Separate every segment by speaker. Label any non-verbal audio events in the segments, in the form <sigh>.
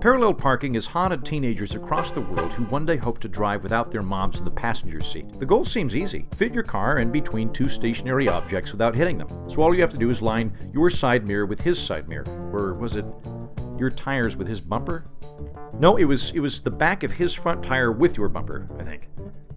Speaker 1: Parallel parking has haunted teenagers across the world who one day hope to drive without their moms in the passenger seat. The goal seems easy fit your car in between two stationary objects without hitting them. So all you have to do is line your side mirror with his side mirror. Or was it your tires with his bumper? No, it was it was the back of his front tire with your bumper, I think.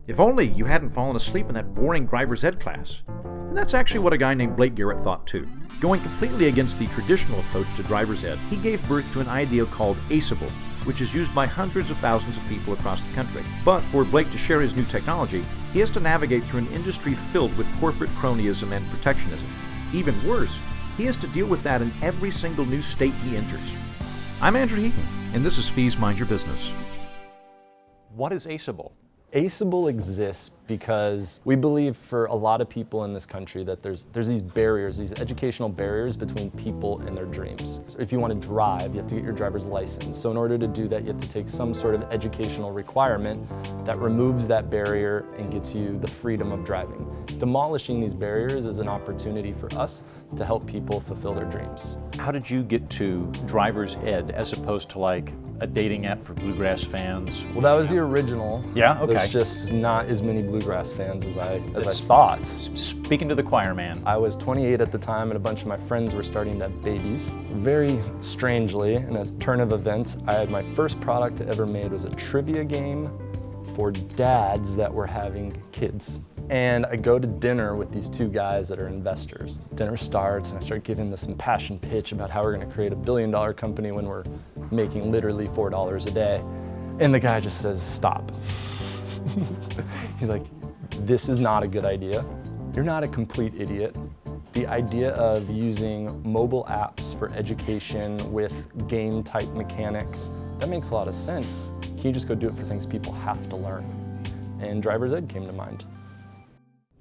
Speaker 1: If only you hadn't fallen asleep in that boring driver's ed class. And that's actually what a guy named Blake Garrett thought too. Going completely against the traditional approach to driver's ed, he gave birth to an idea called ACEable, which is used by hundreds of thousands of people across the country. But for Blake to share his new technology, he has to navigate through an industry filled with corporate cronyism and protectionism. Even worse, he has to deal with that in every single new state he enters. I'm Andrew Heaton, and this is Fees Mind Your Business. What is ACEable?
Speaker 2: ACEable exists because we believe for a lot of people in this country that there's, there's these barriers, these educational barriers between people and their dreams. So if you want to drive, you have to get your driver's license. So in order to do that, you have to take some sort of educational requirement that removes that barrier and gets you the freedom of driving. Demolishing these barriers is an opportunity for us to help people fulfill their dreams.
Speaker 1: How did you get to driver's ed as opposed to like a dating app for bluegrass fans?
Speaker 2: Well, that was the original.
Speaker 1: Yeah, okay.
Speaker 2: There's just not as many bluegrass fans as I as I thought.
Speaker 1: Speaking to the choir man.
Speaker 2: I was 28 at the time, and a bunch of my friends were starting to have babies. Very strangely, in a turn of events, I had my first product I ever made was a trivia game for dads that were having kids. And I go to dinner with these two guys that are investors. Dinner starts and I start giving this impassioned pitch about how we're gonna create a billion dollar company when we're making literally $4 a day. And the guy just says, stop. <laughs> He's like, this is not a good idea. You're not a complete idiot. The idea of using mobile apps for education with game type mechanics, that makes a lot of sense. Can you just go do it for things people have to learn? And driver's ed came to mind.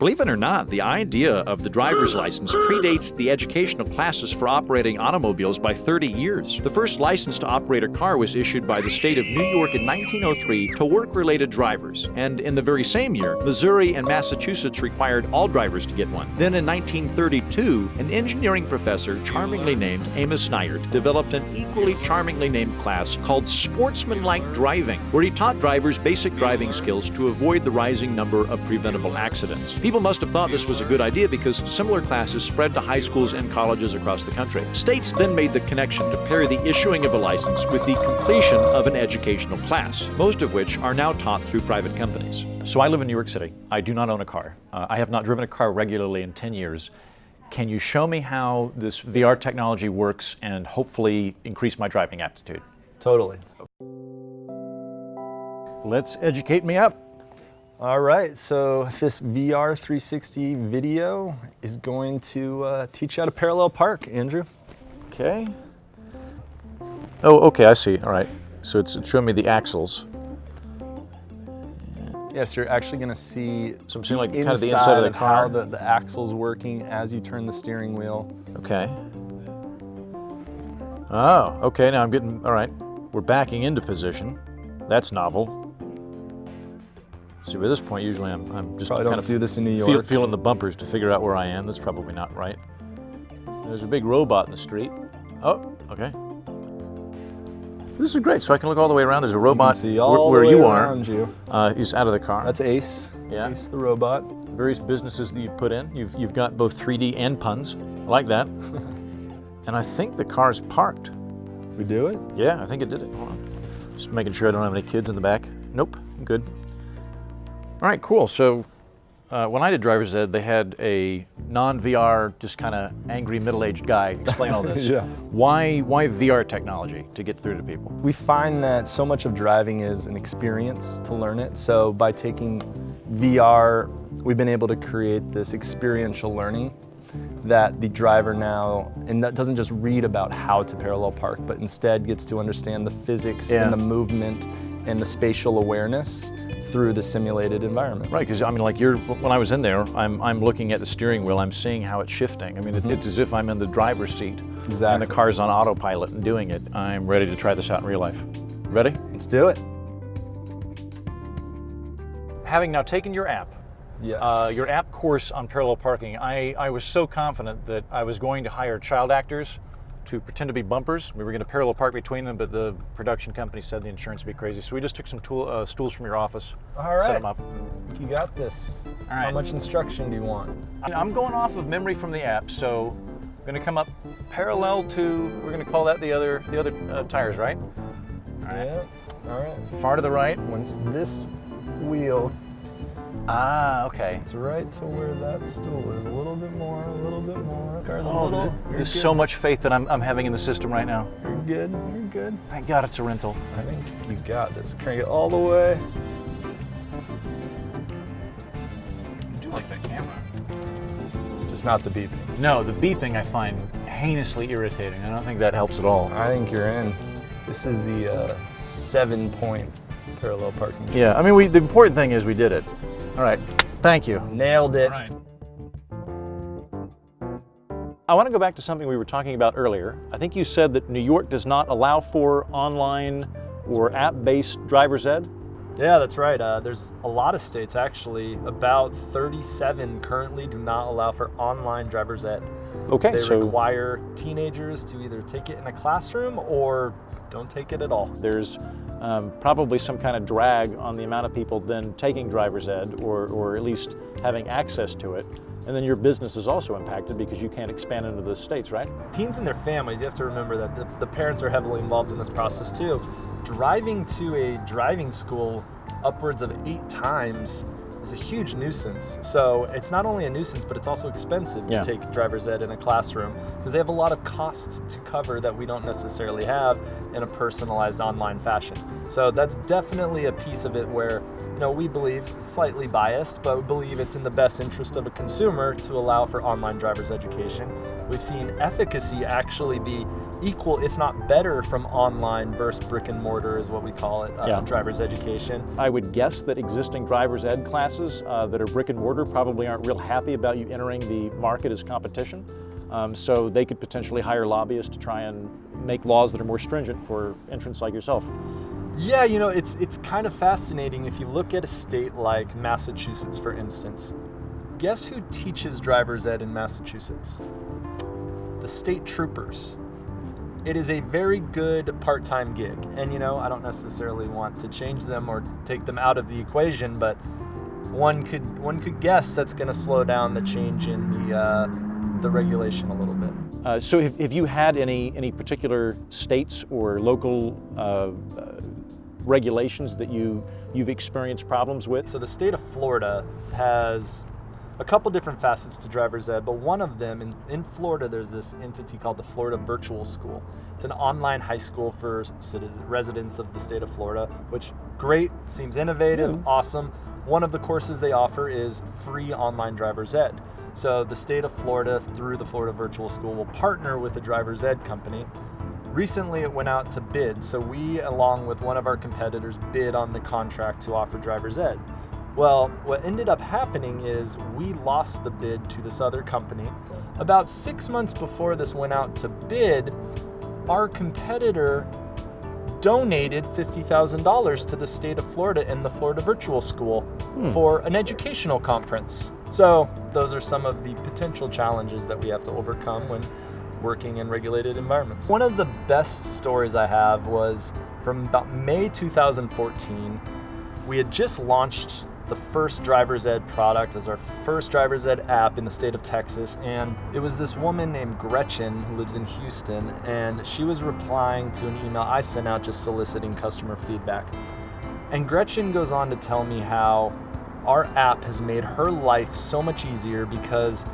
Speaker 1: Believe it or not, the idea of the driver's license predates the educational classes for operating automobiles by 30 years. The first license to operate a car was issued by the state of New York in 1903 to work-related drivers, and in the very same year, Missouri and Massachusetts required all drivers to get one. Then in 1932, an engineering professor, charmingly named Amos Snyder, developed an equally charmingly named class called Sportsmanlike Driving, where he taught drivers basic driving skills to avoid the rising number of preventable accidents. People must have thought this was a good idea because similar classes spread to high schools and colleges across the country. States then made the connection to pair the issuing of a license with the completion of an educational class, most of which are now taught through private companies. So I live in New York City. I do not own a car. Uh, I have not driven a car regularly in 10 years. Can you show me how this VR technology works and hopefully increase my driving aptitude?
Speaker 2: Totally.
Speaker 1: Let's educate me up.
Speaker 2: All right, so this VR 360 video is going to uh, teach you how to parallel park, Andrew.
Speaker 1: Okay. Oh, okay, I see. All right. So it's showing me the axles.
Speaker 2: Yes, you're actually going to see
Speaker 1: so I'm seeing like kind of the inside of the car.
Speaker 2: how the, the axle's working as you turn the steering wheel.
Speaker 1: Okay. Oh, okay, now I'm getting, all right. We're backing into position. That's novel. See, by this point, usually I'm, I'm just
Speaker 2: Probably
Speaker 1: kind
Speaker 2: don't
Speaker 1: of
Speaker 2: do this in New York.
Speaker 1: feel, feeling the bumpers to figure out where I am. That's probably not right. There's a big robot in the street. Oh, okay. This is great. So I can look all the way around. There's a robot
Speaker 2: see all
Speaker 1: where,
Speaker 2: the
Speaker 1: where you are.
Speaker 2: you.
Speaker 1: Uh, he's out of the car.
Speaker 2: That's Ace.
Speaker 1: Yeah.
Speaker 2: Ace the robot.
Speaker 1: Various businesses that you've put in. You've, you've got both 3D and puns. I like that. <laughs> and I think the car's parked.
Speaker 2: We do it?
Speaker 1: Yeah, I think it did it. Hold on. Just making sure I don't have any kids in the back. Nope, I'm good. All right, cool. So uh, when I did driver's ed, they had a non-VR, just kind of angry middle-aged guy explain all <laughs> this.
Speaker 2: Yeah.
Speaker 1: Why, why VR technology to get through to people?
Speaker 2: We find that so much of driving is an experience to learn it. So by taking VR, we've been able to create this experiential learning that the driver now, and that doesn't just read about how to parallel park, but instead gets to understand the physics
Speaker 1: Yeah.
Speaker 2: and the movement and the spatial awareness through the simulated environment.
Speaker 1: Right, because I mean, like you're, when I was in there, I'm, I'm looking at the steering wheel, I'm seeing how it's shifting. I mean, it, it's as if I'm in the driver's seat
Speaker 2: exactly.
Speaker 1: and the car's on autopilot and doing it. I'm ready to try this out in real life. Ready?
Speaker 2: Let's do it.
Speaker 1: Having now taken your app,
Speaker 2: Yes.
Speaker 1: uh, your app course on parallel parking, I, I was so confident that I was going to hire child actors to pretend to be bumpers. We were going to parallel park between them, but the production company said the insurance would be crazy. So we just took some tool, uh, stools from your office,
Speaker 2: All right.
Speaker 1: set them up.
Speaker 2: You got this.
Speaker 1: All
Speaker 2: How
Speaker 1: right.
Speaker 2: much instruction do you want?
Speaker 1: I'm going off of memory from the app, so I'm going to come up parallel to, we're going to call that the other, the other uh, tires, right?
Speaker 2: Yeah. All right.
Speaker 1: Far to the right.
Speaker 2: Once this wheel
Speaker 1: Ah, okay.
Speaker 2: It's right to where that stool is. A little bit more, a little bit more.
Speaker 1: Oh,
Speaker 2: little.
Speaker 1: there's, so much faith that I'm, I'm having in the system right now.
Speaker 2: You're good. You're good.
Speaker 1: Thank God it's a rental.
Speaker 2: I think you got this. Crank it all the way.
Speaker 1: You do like that camera.
Speaker 2: Just not the beeping.
Speaker 1: No, the beeping I find heinously irritating. I don't think that helps at all.
Speaker 2: I think you're in. This is the uh, seven-point parallel parking.
Speaker 1: Yeah, I mean, we, the important thing is we did it. All right, thank you.
Speaker 2: Nailed it.
Speaker 1: I want to go back to something we were talking about earlier. I think you said that New York does not allow for online or app-based driver's ed.
Speaker 2: Yeah, that's right. Uh, there's a lot of states actually. About 37 currently do not allow for online driver's ed.
Speaker 1: Okay,
Speaker 2: They
Speaker 1: so
Speaker 2: require teenagers to either take it in a classroom or don't take it at all.
Speaker 1: there's um, probably some kind of drag on the amount of people then taking driver's ed or, or at least having access to it. And then your business is also impacted because you can't expand into the states, right?
Speaker 2: Teens and their families, you have to remember that the, the parents are heavily involved in this process too. Driving to a driving school upwards of eight times is a huge nuisance. So it's not only a nuisance, but it's also expensive
Speaker 1: Yeah.
Speaker 2: to take driver's ed in a classroom because they have a lot of costs to cover that we don't necessarily have in a personalized online fashion. So that's definitely a piece of it where, you know, we believe slightly biased, but we believe it's in the best interest of a consumer to allow for online driver's education. We've seen efficacy actually be equal, if not better, from online versus brick and mortar, is what we call it, uh,
Speaker 1: Yeah.
Speaker 2: driver's education.
Speaker 1: I would guess that existing driver's ed classes uh, that are brick and mortar probably aren't real happy about you entering the market as competition. Um, so they could potentially hire lobbyists to try and make laws that are more stringent for entrants like yourself.
Speaker 2: Yeah, you know, it's it's kind of fascinating if you look at a state like Massachusetts, for instance. Guess who teaches driver's ed in Massachusetts? The state troopers. It is a very good part-time gig, and you know, I don't necessarily want to change them or take them out of the equation, but one could one could guess that's going to slow down the change in the uh, the regulation a little bit.
Speaker 1: Uh, so have, have you had any, any particular states or local uh, uh, regulations that you, you've experienced problems with?
Speaker 2: So the state of Florida has a couple different facets to driver's ed, but one of them in, in Florida, there's this entity called the Florida Virtual School. It's an online high school for citizen, residents of the state of Florida, which great, seems innovative, awesome. One of the courses they offer is free online driver's ed. So the state of Florida, through the Florida Virtual School, will partner with a driver's ed company Recently, it went out to bid, so we, along with one of our competitors, bid on the contract to offer driver's ed. Well, what ended up happening is we lost the bid to this other company. About six months before this went out to bid, our competitor donated $50,000 to the state of Florida and the Florida Virtual School hmm. for an educational conference. So, those are some of the potential challenges that we have to overcome when working in regulated environments. One of the best stories I have was from about May 2014. We had just launched the first driver's ed product as our first driver's ed app in the state of Texas. And it was this woman named Gretchen who lives in Houston. And she was replying to an email I sent out just soliciting customer feedback. And Gretchen goes on to tell me how our app has made her life so much easier because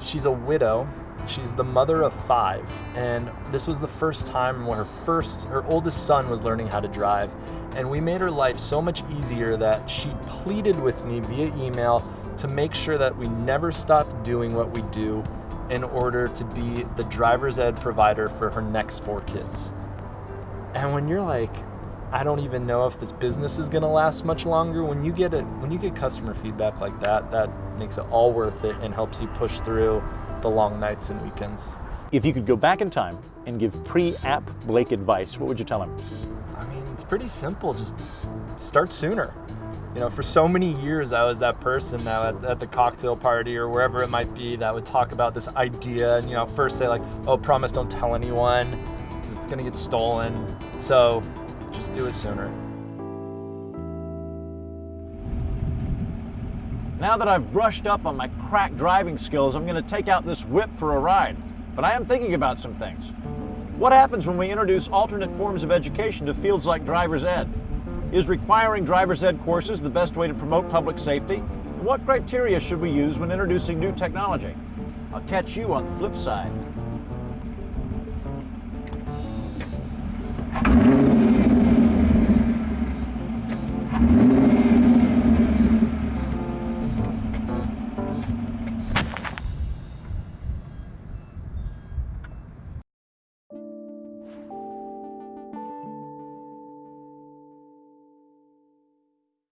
Speaker 2: she's a widow. She's the mother of five, and this was the first time when her first, her oldest son was learning how to drive. And we made her life so much easier that she pleaded with me via email to make sure that we never stopped doing what we do in order to be the driver's ed provider for her next four kids. And when you're like, I don't even know if this business is gonna last much longer. When you get it, when you get customer feedback like that, that makes it all worth it and helps you push through the long nights and weekends.
Speaker 1: If you could go back in time and give pre-app Blake advice, what would you tell him?
Speaker 2: Pretty simple. Just start sooner. you know, for so many years, I was that person now at, at, the cocktail party or wherever it might be that would talk about this idea and, you know, first say, like, oh, promise don't tell anyone because it's going to get stolen. So just do it sooner.
Speaker 1: Now that I've brushed up on my crack driving skills, I'm going to take out this whip for a ride. But I am thinking about some things. What happens when we introduce alternate forms of education to fields like driver's ed? Is requiring driver's ed courses the best way to promote public safety? And what criteria should we use when introducing new technology? I'll catch you on the flip side.